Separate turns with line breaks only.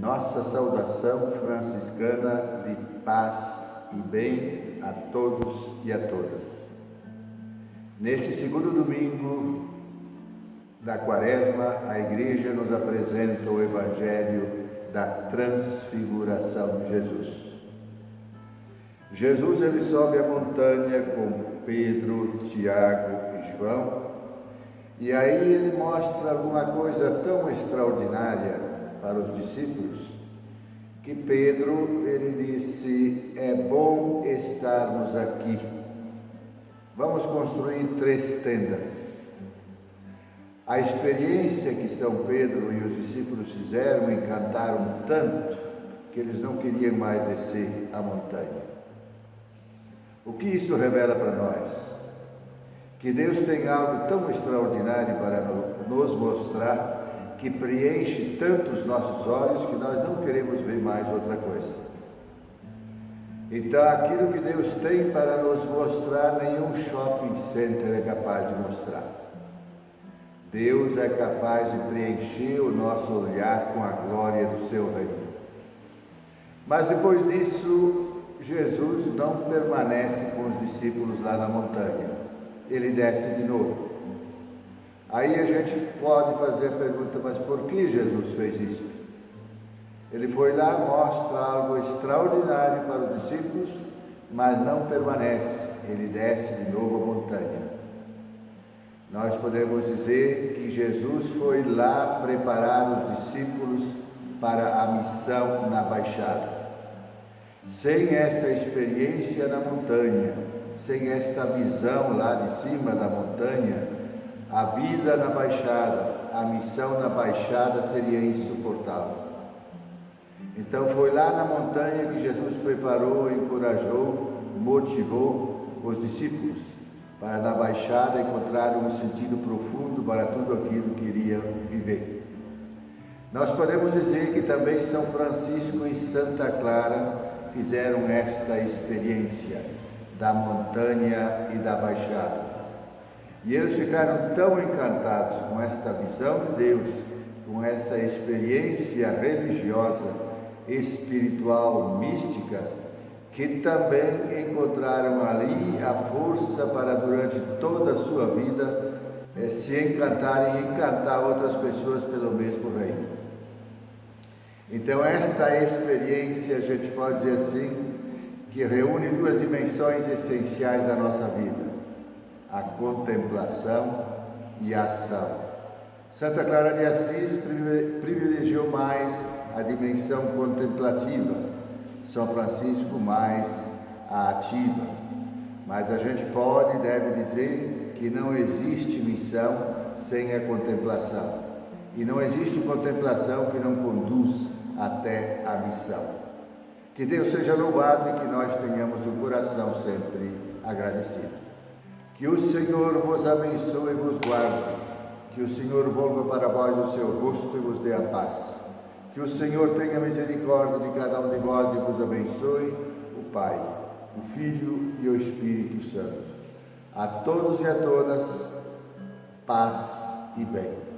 nossa saudação franciscana de paz e bem a todos e a todas. Neste segundo domingo da Quaresma, a Igreja nos apresenta o Evangelho da Transfiguração de Jesus. Jesus ele sobe a montanha com Pedro, Tiago e João, e aí ele mostra alguma coisa tão extraordinária para os discípulos, que Pedro ele disse: "É bom estarmos aqui. Vamos construir três tendas." A experiência que São Pedro e os discípulos fizeram encantaram tanto que eles não queriam mais descer a montanha. O que isso revela para nós? Que Deus tem algo tão extraordinário para nos mostrar que preenche tanto os nossos olhos que nós não queremos ver mais outra coisa. Então, aquilo que Deus tem para nos mostrar, nenhum shopping center é capaz de mostrar. Deus é capaz de preencher o nosso olhar com a glória do seu reino. Mas depois disso, Jesus não permanece com os discípulos lá na montanha. Ele desce de novo. Aí a gente pode fazer a pergunta, mas por que Jesus fez isso? Ele foi lá, mostra algo extraordinário para os discípulos, mas não permanece, ele desce de novo a montanha. Nós podemos dizer que Jesus foi lá preparar os discípulos para a missão na baixada. Sem essa experiência na montanha, sem esta visão lá de cima da montanha, a vida na Baixada, a missão na Baixada seria insuportável. Então foi lá na montanha que Jesus preparou, encorajou, motivou os discípulos para na Baixada encontrarem um sentido profundo para tudo aquilo que iriam viver. Nós podemos dizer que também São Francisco e Santa Clara fizeram esta experiência da montanha e da Baixada. E eles ficaram tão encantados com esta visão de Deus, com essa experiência religiosa, espiritual, mística, que também encontraram ali a força para, durante toda a sua vida, eh, se encantarem e encantar outras pessoas pelo mesmo reino. Então, esta experiência, a gente pode dizer assim, que reúne duas dimensões essenciais da nossa vida a contemplação e a ação. Santa Clara de Assis privilegiou mais a dimensão contemplativa, São Francisco mais a ativa. Mas a gente pode e deve dizer que não existe missão sem a contemplação. E não existe contemplação que não conduz até a missão. Que Deus seja louvado e que nós tenhamos o coração sempre agradecido. Que o Senhor vos abençoe e vos guarde. Que o Senhor volva para vós o seu rosto e vos dê a paz. Que o Senhor tenha misericórdia de cada um de vós e vos abençoe, o Pai, o Filho e o Espírito Santo. A todos e a todas, paz e bem.